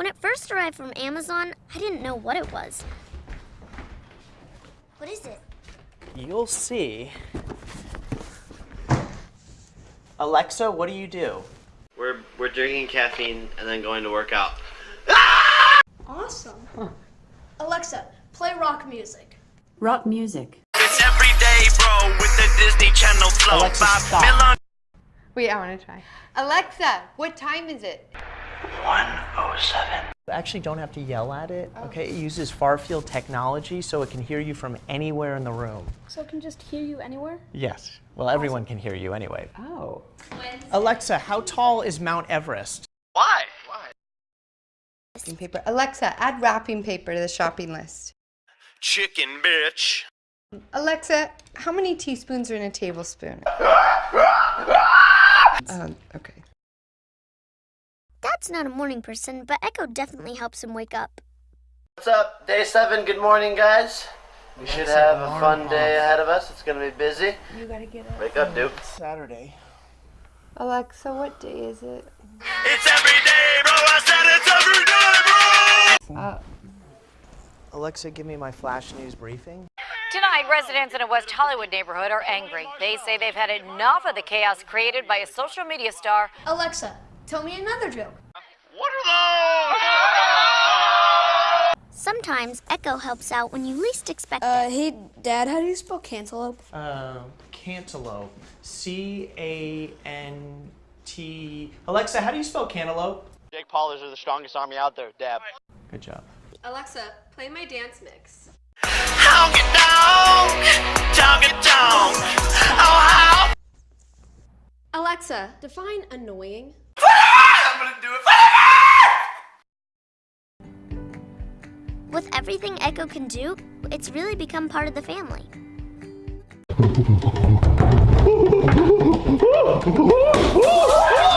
When it first arrived from Amazon, I didn't know what it was. What is it? You'll see. Alexa, what do you do? We're, we're drinking caffeine and then going to work out. Awesome. Alexa, play rock music. Rock music. It's every day, bro, with the Disney Channel flow. Alexa, stop. Wait, I want to try. Alexa, what time is it? 107. You actually don't have to yell at it, oh. okay? It uses far field technology so it can hear you from anywhere in the room. So it can just hear you anywhere? Yes. Well, everyone can hear you anyway. Oh. Alexa, how tall is Mount Everest? Why? Why? Wrapping paper. Alexa, add wrapping paper to the shopping list. Chicken, bitch. Alexa, how many teaspoons are in a tablespoon? um, okay. Dad's not a morning person, but Echo definitely helps him wake up. What's up? Day seven. Good morning, guys. We should have a fun off. day ahead of us. It's gonna be busy. You gotta get up. Wake up, Duke. Saturday. Alexa, what day is it? It's every day, bro. I said it's every day, bro. Uh, Alexa, give me my flash news briefing. Tonight, residents in a West Hollywood neighborhood are angry. They say they've had enough of the chaos created by a social media star. Alexa, tell me another joke. What are those? Sometimes Echo helps out when you least expect Uh, it. hey, Dad, how do you spell cantaloupe? Uh, cantaloupe. C A N T. Alexa, how do you spell cantaloupe? Jake Paulers are the strongest army out there. Dab. Good job. Alexa, play my dance mix. Honky donk, donky donk. Oh, how? Alexa, define annoying. I'm gonna do it. With everything Echo can do, it's really become part of the family.